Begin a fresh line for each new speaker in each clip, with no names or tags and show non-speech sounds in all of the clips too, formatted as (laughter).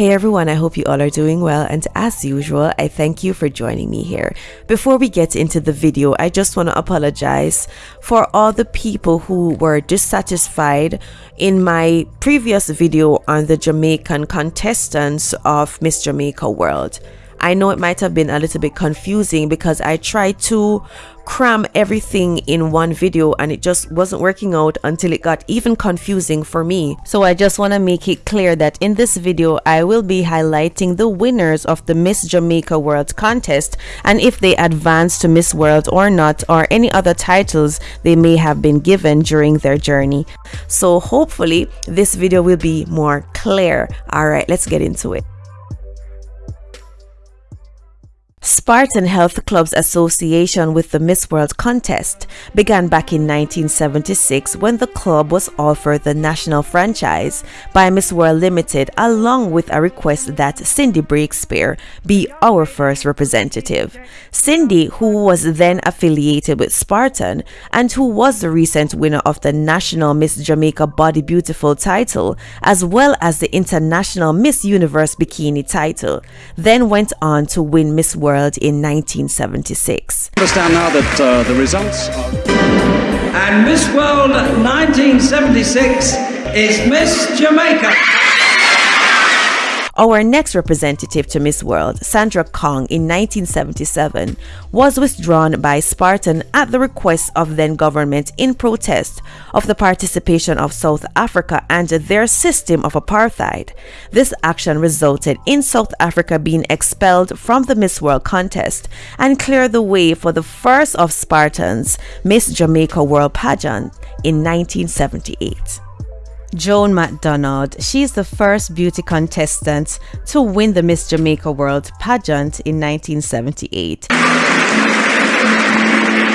Hey everyone, I hope you all are doing well and as usual, I thank you for joining me here. Before we get into the video, I just want to apologize for all the people who were dissatisfied in my previous video on the Jamaican contestants of Miss Jamaica World. I know it might have been a little bit confusing because I tried to cram everything in one video and it just wasn't working out until it got even confusing for me. So I just want to make it clear that in this video I will be highlighting the winners of the Miss Jamaica World contest and if they advance to Miss World or not or any other titles they may have been given during their journey. So hopefully this video will be more clear. Alright, let's get into it. Spartan Health Club's association with the Miss World contest began back in 1976 when the club was offered the national franchise by Miss World Limited along with a request that Cindy Breakspeare be our first representative. Cindy, who was then affiliated with Spartan and who was the recent winner of the National Miss Jamaica Body Beautiful title as well as the International Miss Universe Bikini title, then went on to win Miss World World in 1976.
Understand now that uh, the results are...
And Miss World 1976 is Miss Jamaica.
Our next representative to Miss World, Sandra Kong, in 1977, was withdrawn by Spartan at the request of then government in protest of the participation of South Africa and their system of apartheid. This action resulted in South Africa being expelled from the Miss World contest and cleared the way for the first of Spartan's Miss Jamaica World pageant in 1978. Joan MacDonald. She's the first beauty contestant to win the Miss Jamaica World pageant in 1978.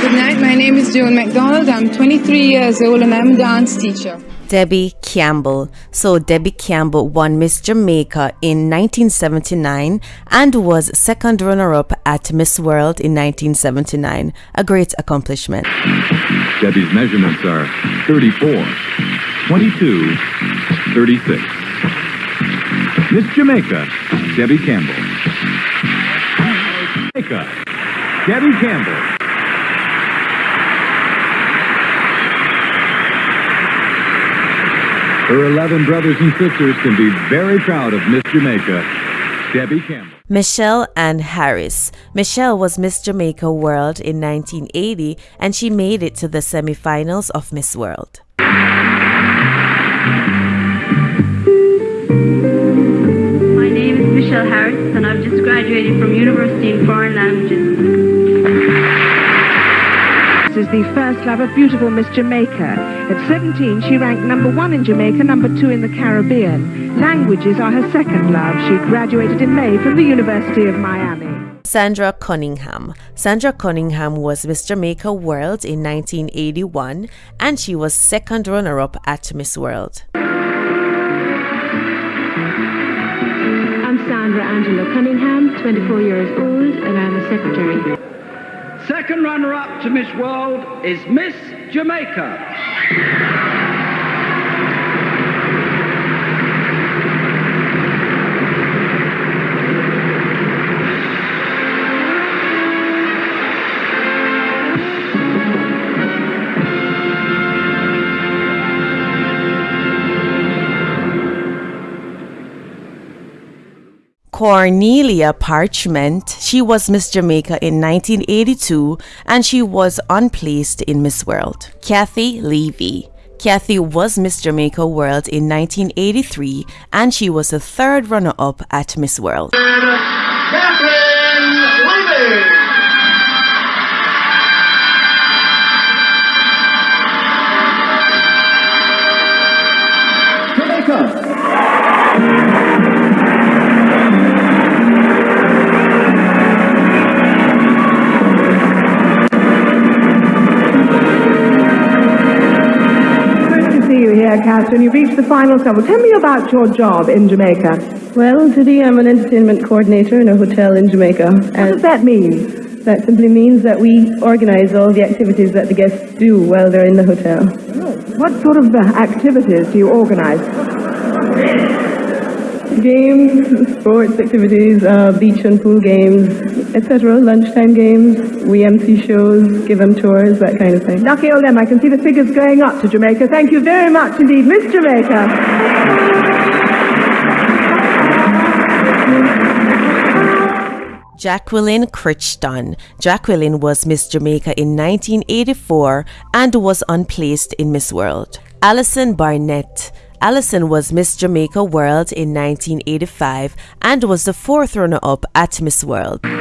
Good night, my name is Joan MacDonald. I'm 23 years old and I'm a dance teacher.
Debbie Campbell. So Debbie Campbell won Miss Jamaica in 1979 and was second runner-up at Miss World in 1979. A great accomplishment.
Debbie's measurements are 34, 22, 36. Miss Jamaica, Debbie Campbell. Jamaica, Debbie Campbell. Her 11 brothers and sisters can be very proud of Miss Jamaica, Debbie Campbell.
Michelle Ann Harris. Michelle was Miss Jamaica World in 1980 and she made it to the semifinals of Miss World.
Michelle Harris and I've just graduated from University in Foreign Languages This
is the first love of beautiful Miss Jamaica. At 17, she ranked number one in Jamaica, number two in the Caribbean. Languages are her second love. She graduated in May from the University of Miami.
Sandra Cunningham. Sandra Cunningham was Miss Jamaica World in 1981 and she was second runner-up at Miss World.
Angela Cunningham, 24 years old, and I'm a secretary.
Second runner-up to Miss World is Miss Jamaica.
Cornelia Parchment. She was Miss Jamaica in 1982 and she was unplaced in Miss World. Kathy Levy. Kathy was Miss Jamaica World in 1983 and she was the third runner-up at Miss World.
Catherine.
You've reached the final couple. Tell me about your job in Jamaica.
Well, today I'm an entertainment coordinator in a hotel in Jamaica.
What does that mean?
That simply means that we organize all the activities that the guests do while they're in the hotel.
What sort of uh, activities do you organize?
games, sports activities, uh, beach and pool games, etc. Lunchtime games. We MC shows, give them tours, that kind of thing.
Lucky old them, I can see the figures going up to Jamaica. Thank you very much indeed, Miss Jamaica.
Jacqueline Crichton. Jacqueline was Miss Jamaica in 1984 and was unplaced in Miss World. Alison Barnett. Alison was Miss Jamaica World in 1985 and was the fourth runner up at Miss World.
And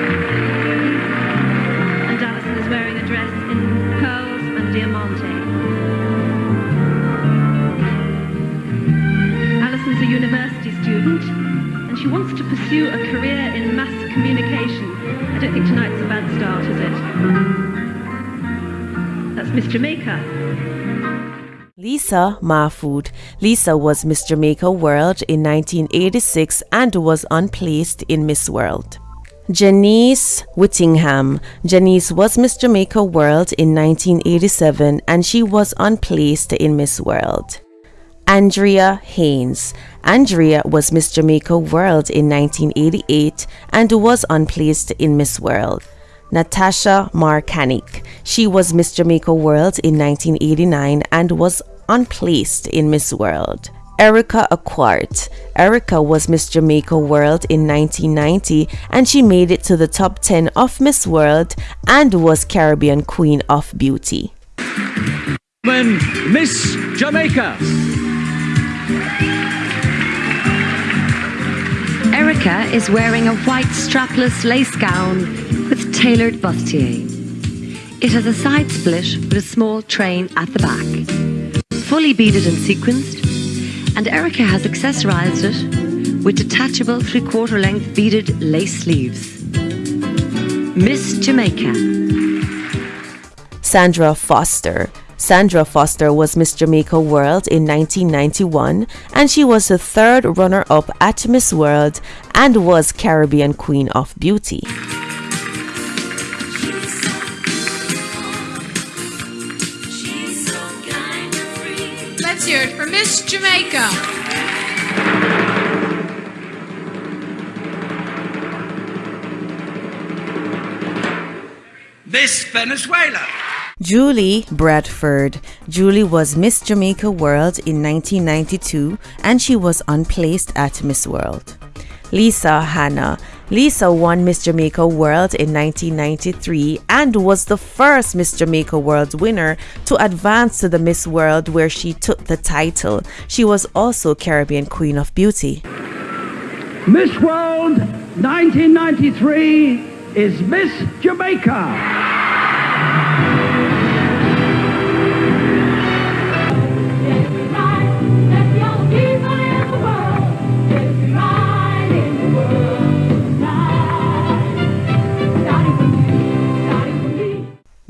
Alison is wearing a dress in pearls and diamante. Alison's a university student and she wants to pursue a career in mass communication. I don't think tonight's a bad start, is it? That's Miss Jamaica.
Lisa Mahfood. Lisa was Miss Jamaica World in 1986 and was unplaced in Miss World. Janice Whittingham. Janice was Miss Jamaica World in 1987 and she was unplaced in Miss World. Andrea Haynes. Andrea was Miss Jamaica World in 1988 and was unplaced in Miss World. Natasha Markanik. She was Miss Jamaica World in 1989 and was unplaced in Miss World. Erica Aquart. Erica was Miss Jamaica World in 1990 and she made it to the top 10 of Miss World and was Caribbean Queen of Beauty.
Miss Jamaica.
Erica is wearing a white strapless lace gown with tailored bustier. It has a side split with a small train at the back, fully beaded and sequenced, and Erica has accessorized it with detachable three-quarter length beaded lace sleeves. Miss Jamaica.
Sandra Foster. Sandra Foster was Miss Jamaica World in 1991 and she was the third runner up at Miss World and was Caribbean Queen of Beauty.
Let's hear it for Miss Jamaica.
Miss Venezuela.
Julie Bradford. Julie was Miss Jamaica World in 1992 and she was unplaced at Miss World. Lisa Hanna. Lisa won Miss Jamaica World in 1993 and was the first Miss Jamaica World winner to advance to the Miss World where she took the title. She was also Caribbean Queen of Beauty.
Miss World 1993 is Miss Jamaica.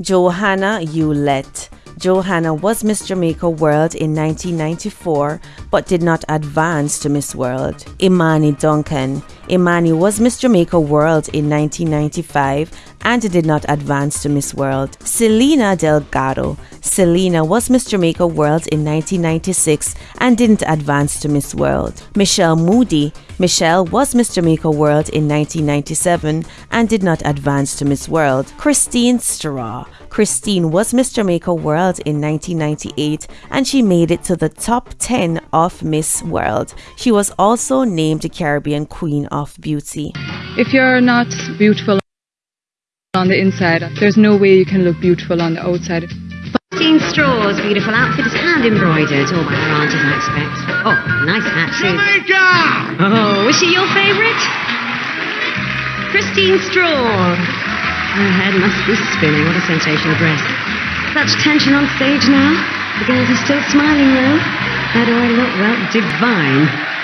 Johanna Hewlett. Johanna was Miss Jamaica World in 1994 but did not advance to Miss World. Imani Duncan. Imani was Miss Jamaica World in 1995 and did not advance to Miss World. Selena Delgado. Selena was Miss Jamaica World in 1996 and didn't advance to Miss World. Michelle Moody. Michelle was Miss Jamaica World in 1997 and did not advance to Miss World. Christine Straw. Christine was Miss Jamaica World in 1998 and she made it to the top 10 of Miss World. She was also named Caribbean Queen of Beauty.
If you're not beautiful on the inside, there's no way you can look beautiful on the outside.
Christine Straw's beautiful outfit is hand embroidered, all by her aunties, I expect. Oh, nice hat too.
Jamaica!
Oh, is she your favourite? Christine Straw. Her head must be spinning. What a sensational dress. Such tension on stage now. The girls are still smiling though. How do I look? Well, divine.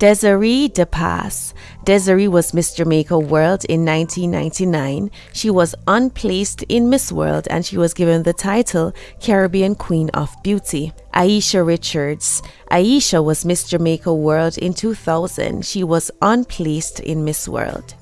Desiree DePass. Desiree was Miss Jamaica World in 1999. She was unplaced in Miss World and she was given the title Caribbean Queen of Beauty. Aisha Richards. Aisha was Miss Jamaica World in 2000. She was unplaced in Miss World.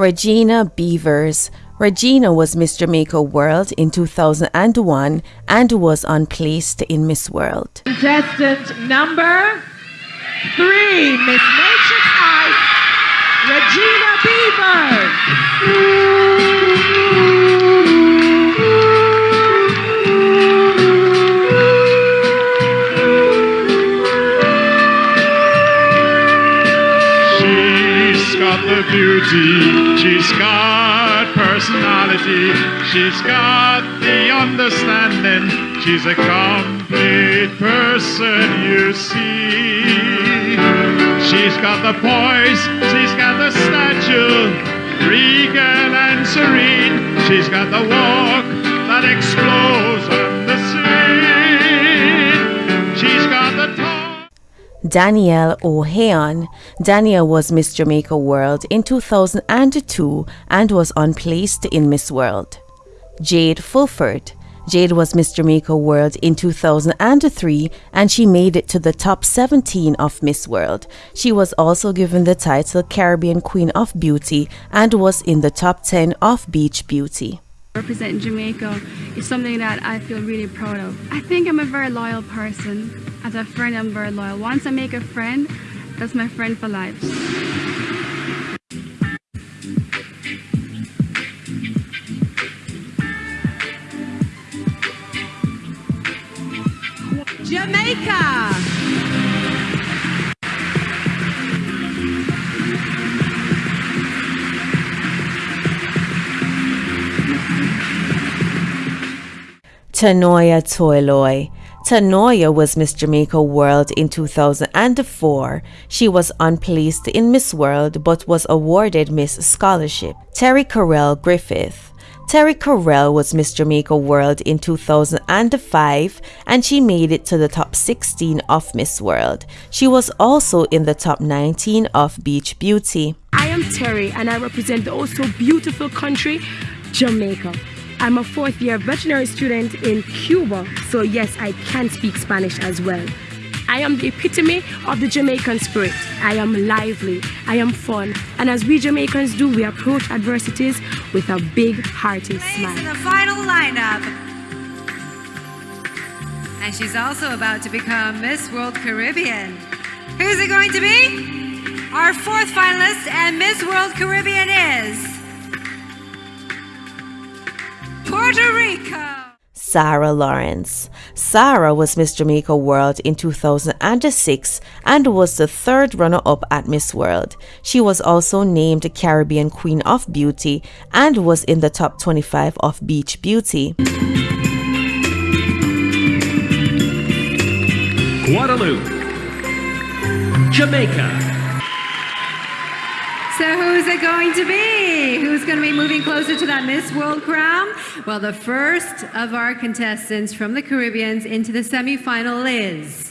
Regina Beavers. Regina was Miss Jamaica World in 2001 and was unplaced in Miss World.
Contestant number three, Miss Matrix Ice, Regina
She's beauty, she's got personality, she's got the understanding, she's a complete person, you see. She's got the poise, she's got the stature, regal and serene, she's got the walk that explodes
Danielle O'Hayon. Danielle was Miss Jamaica World in 2002 and was unplaced in Miss World. Jade Fulford. Jade was Miss Jamaica World in 2003 and she made it to the top 17 of Miss World. She was also given the title Caribbean Queen of Beauty and was in the top 10 of Beach Beauty.
Representing Jamaica is something that I feel really proud of. I think I'm a very loyal person. As a friend, I'm very loyal. Once I make a friend, that's my friend for life.
Jamaica.
Tanoya Toiloy. Tanoya was Miss Jamaica World in 2004. She was unplaced in Miss World but was awarded Miss Scholarship. Terri-Karelle Griffith. Terry Carell was Miss Jamaica World in 2005 and she made it to the top 16 of Miss World. She was also in the top 19 of Beach Beauty.
I am Terry and I represent the also beautiful country, Jamaica. I'm a fourth year veterinary student in Cuba, so yes, I can speak Spanish as well. I am the epitome of the Jamaican spirit. I am lively, I am fun, and as we Jamaicans do, we approach adversities with a big hearted smile.
In the final lineup. And she's also about to become Miss World Caribbean. Who's it going to be? Our fourth finalist and Miss World Caribbean is Puerto
Sarah Lawrence. Sarah was Miss Jamaica World in 2006 and was the third runner up at Miss World. She was also named Caribbean Queen of Beauty and was in the top 25 of Beach Beauty.
Guadeloupe. Jamaica.
So who's it going to be? Who's going to be moving closer to that Miss World crown? Well, the first of our contestants from the Caribbeans into the semifinal is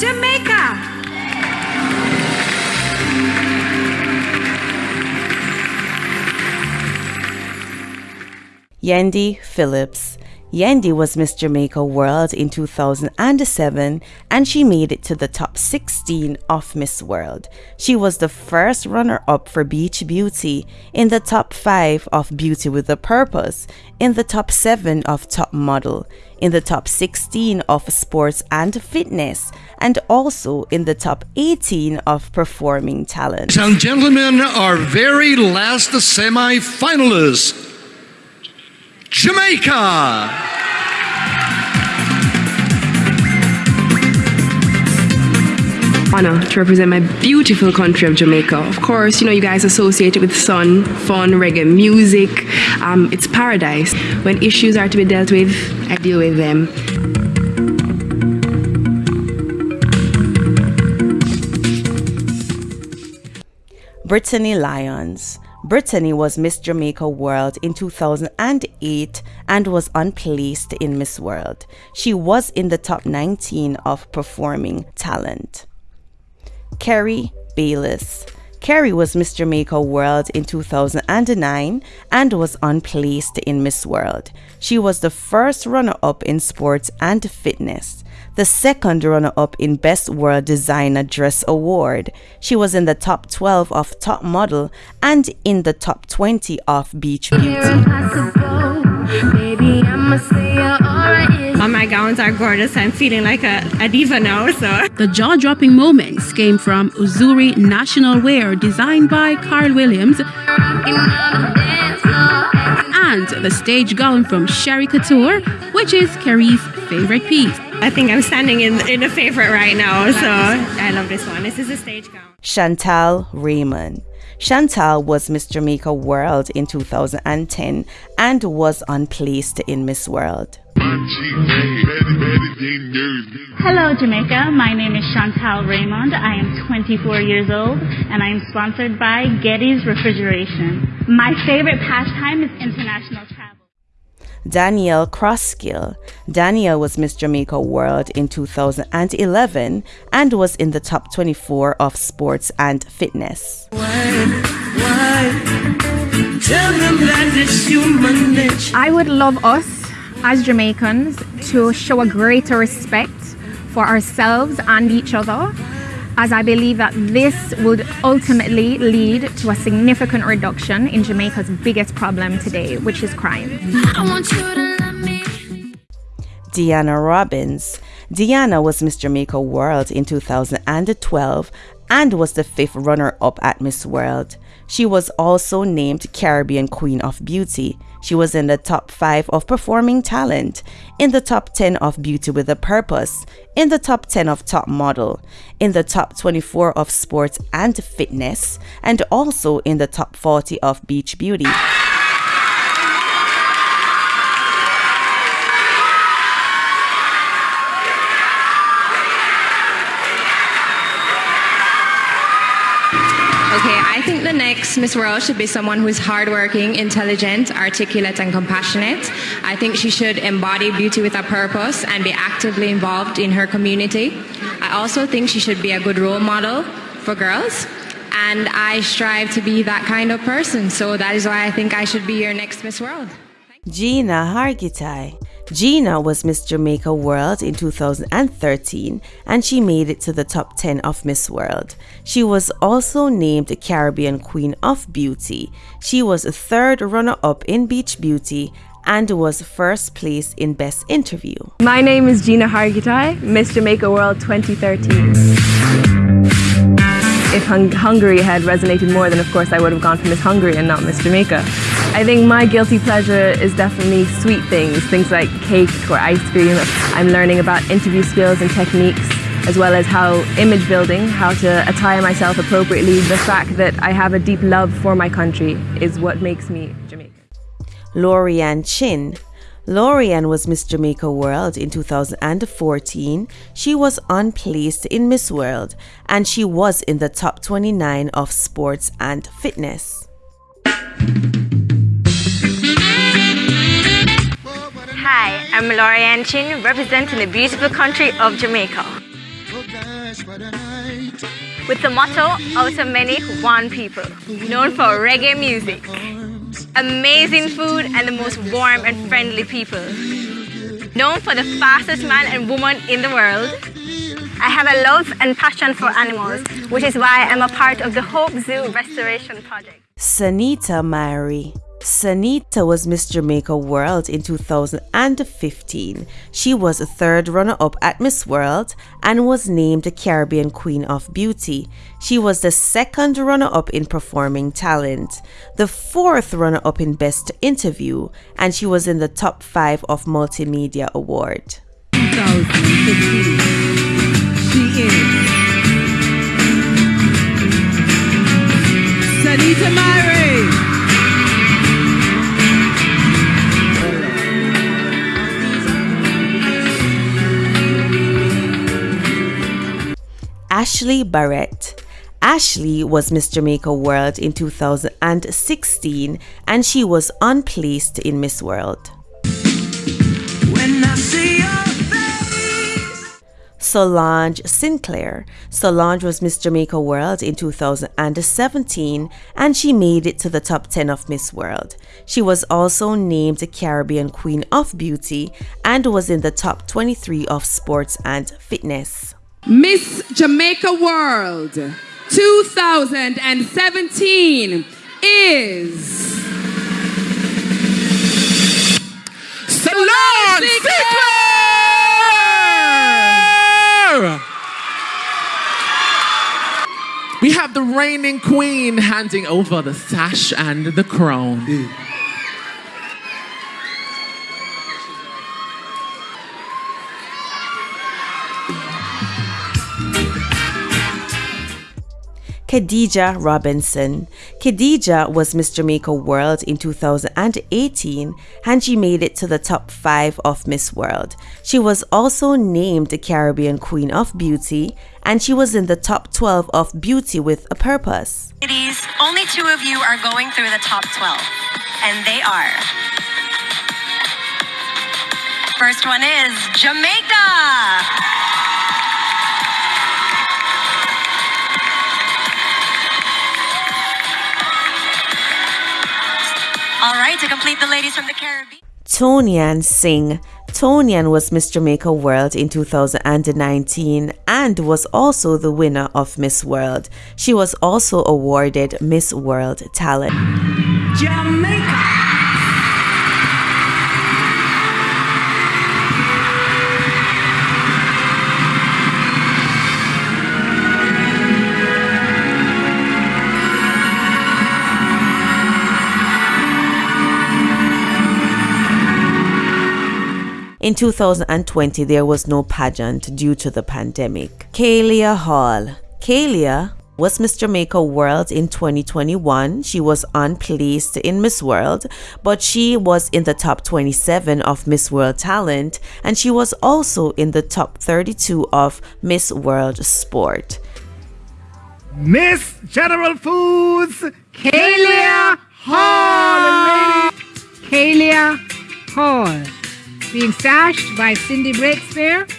Jamaica.
Yendi Phillipps. Yendi was Miss Jamaica World in 2007 and she made it to the top 16 of Miss World. She was the first runner up for Beach Beauty, in the top 5 of Beauty with a Purpose, in the top 7 of Top Model, in the top 16 of Sports and Fitness, and also in the top 18 of Performing Talent.
And gentlemen, our very last semi finalist, Jamaica.
honor to represent my beautiful country of Jamaica. Of course, you know, you guys associate it with sun, fun, reggae music. Um, it's paradise. When issues are to be dealt with, I deal with them.
Brittany Lyons. Brittany was Miss Jamaica World in 2008 and was unplaced in Miss World. She was in the top 19 of Performing Talent. Kerrie Baylis. Kerrie was Miss Jamaica World in 2009 and was unplaced in Miss World. She was the first runner up in sports and fitness. The second runner up in Best World Designer Dress Award. She was in the top 12 of Top Model and in the top 20 of Beach Beauty.
All my gowns are gorgeous. I'm feeling like a, a diva now. So
the jaw-dropping moments came from Uzuri National Wear, designed by Carl Williams, and the stage gown from Sherry Couture, which is Carrie's favorite piece.
I think I'm standing in in a favorite right now. So I love this one. This is a stage gown.
Chantal Raymond. Chantal was Miss Jamaica World in 2010 and was unplaced in Miss World.
Hello, Jamaica. My name is Chantal Raymond. I am 24 years old and I am sponsored by Getty's Refrigeration. My favorite pastime is international travel.
Danielle Crosskill. Danielle was Miss Jamaica World in 2011 and was in the top 24 of sports and fitness.
I would love us as Jamaicans to show a greater respect for ourselves and each other as I believe that this would ultimately lead to a significant reduction in Jamaica's biggest problem today, which is crime.
Deanna Robbins. Deanna was Miss Jamaica World in 2012 and was the fifth runner up at Miss World. She was also named Caribbean Queen of Beauty. She was in the top 5 of Performing Talent, in the top 10 of Beauty with a Purpose, in the top 10 of Top Model, in the top 24 of Sports and Fitness, and also in the top 40 of Beach Beauty.
The next Miss World should be someone who is hardworking, intelligent, articulate, and compassionate. I think she should embody beauty with a purpose and be actively involved in her community. I also think she should be a good role model for girls. And I strive to be that kind of person. So that is why I think I should be your next Miss World.
Gina Hargitay. Gina was Miss Jamaica World in 2013 and she made it to the top 10 of Miss World. She was also named Caribbean Queen of Beauty. She was a third runner up in Beach Beauty and was first place in Best Interview.
My name is Gina Hargitay, Miss Jamaica World 2013. If hung Hungary had resonated more, then of course I would have gone for Miss Hungary and not Miss Jamaica. I think my guilty pleasure is definitely sweet things, things like cake or ice cream. I'm learning about interview skills and techniques, as well as how image building, how to attire myself appropriately. The fact that I have a deep love for my country is what makes me Jamaican.
Lorianne Chin. Lorianne was Miss Jamaica World in 2014. She was unplaced in Miss World and she was in the top 29 of sports and fitness.
Hi, I'm Lorianne Chin, representing the beautiful country of Jamaica. With the motto, out of many, one people, known for reggae music, amazing food, and the most warm and friendly people. Known for the fastest man and woman in the world, I have a love and passion for animals, which is why I'm a part of the Hope Zoo Restoration Project.
Sanneta Myrie. Sanneta was Miss Jamaica World in 2015. She was a third runner up at Miss World and was named the Caribbean Queen of Beauty. She was the second runner up in Performing Talent, the fourth runner up in Best Interview, and she was in the top five of Multimedia Award.
2015. She is Sanneta Myrie.
Ashley Barrett. Ashley was Miss Jamaica World in 2016 and she was unplaced in Miss World. Solange Sinclair. Solange was Miss Jamaica World in 2017 and she made it to the top 10 of Miss World. She was also named Caribbean Queen of Beauty and was in the top 23 of sports and fitness.
Miss Jamaica World 2017 is
Solange Sinclair! We have the reigning queen handing over the sash and the crown.
Khadija Robinson. Khadija was Miss Jamaica World in 2018 and she made it to the top 5 of Miss World. She was also named the Caribbean Queen of Beauty and she was in the top 12 of Beauty with a Purpose.
Ladies, only two of you are going through the top 12, and they are. First one is Jamaica. All right, to complete the ladies from the Caribbean.
Toni-Ann Singh. Toni-Ann was Miss Jamaica World in 2019 and was also the winner of Miss World. She was also awarded Miss World Talent.
Jamaica.
In 2020, there was no pageant due to the pandemic. Khalia Hall. Khalia was Miss Jamaica World in 2021. She was unplaced in Miss World, but she was in the top 27 of Miss World Talent and she was also in the top 32 of Miss World Sport.
Miss General Foods,
Khalia Hall. Khalia Hall. Being sashed by Cindy Breakspeare.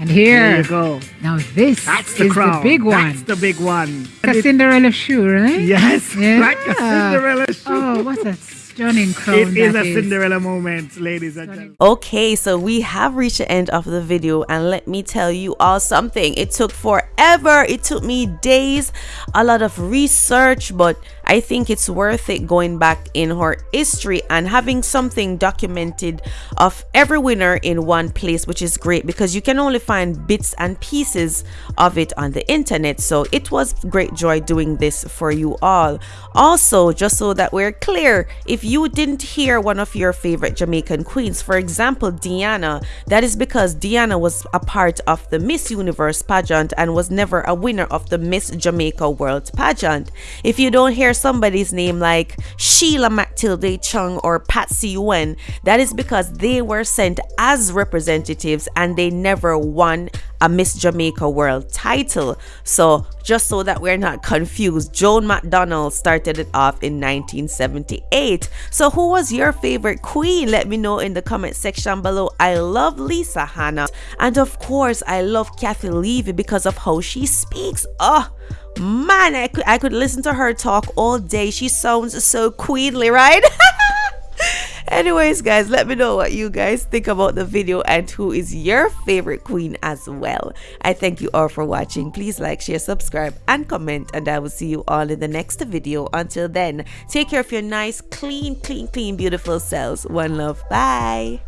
And here,
There you go.
Now this
That's the
is
crown.
the big one.
That's the big one.
Like a Cinderella shoe, right?
Yes, (laughs)
Yeah.
like a Cinderella shoe.
Oh, what a stunning crown
It is
that
a Cinderella moment, ladies and gentlemen.
Okay, so we have reached the end of the video, and let me tell you all something. It took forever, it took me days, a lot of research, but I think it's worth it going back in her history and having something documented of every winner in one place, which is great because you can only find bits and pieces of it on the internet. So it was great joy doing this for you all. Also, just so that we're clear, if you didn't hear one of your favorite Jamaican queens, for example, Diana, that is because Diana was a part of the Miss Universe pageant and was never a winner of the Miss Jamaica World pageant. If you don't hear somebody's name like Sheila Matilde Chung or Patsy Yuen, that is because they were sent as representatives and they never won a Miss Jamaica World title. So, just so that we're not confused, Joan McDonald started it off in 1978. So, who was your favorite queen? Let me know in the comment section below. I love Lisa Hanna, and of course, I love Kathy Levy because of how she speaks. Oh, man, I could, I could listen to her talk all day. She sounds so queenly, right? (laughs) Anyways, guys, let me know what you guys think about the video and who is your favorite queen as well. I thank you all for watching. Please like, share, subscribe, and comment. And I will see you all in the next video. Until then, take care of your nice, clean, clean, clean, beautiful selves. One love. Bye.